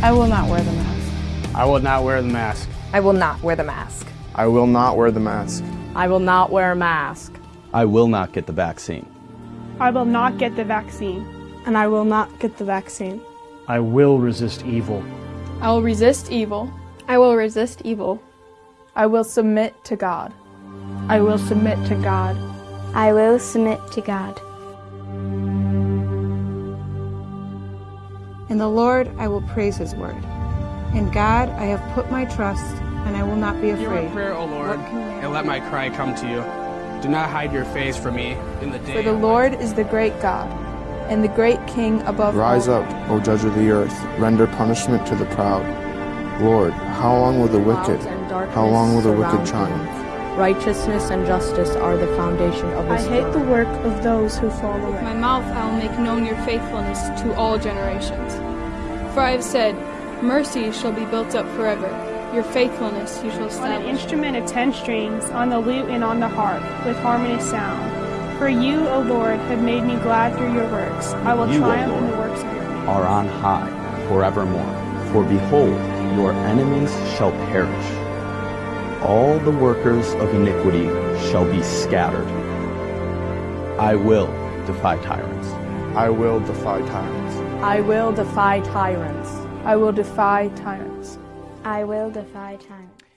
I will not wear the mask. I will not wear the mask. I will not wear the mask. I will not wear the mask. I will not wear a mask. I will not get the vaccine. I will not get the vaccine. And I will not get the vaccine. I will resist evil. I will resist evil. I will resist evil. I will submit to God. I will submit to God. I will submit to God. In the Lord I will praise his word. In God I have put my trust, and I will not be afraid. Hear my prayer, O Lord, and let my cry come to you. Do not hide your face from me in the day. For the Lord is the great God, and the great King above Rise all. up, O judge of the earth, render punishment to the proud. Lord, how long will the wicked, how long will the wicked triumph? Righteousness and justice are the foundation of I hate the work of those who fall away. With my mouth I will make known your faithfulness to all generations. For I have said, Mercy shall be built up forever. Your faithfulness you shall On an instrument of ten strings, on the lute and on the harp, with harmonious sound. For you, O Lord, have made me glad through your works. I will You, O triumph in the works of your hands. Are on high forevermore. For behold, your enemies shall perish. All the workers of iniquity shall be scattered. I will defy tyrants. I will defy tyrants. I will defy tyrants. I will defy tyrants. I will defy tyrants.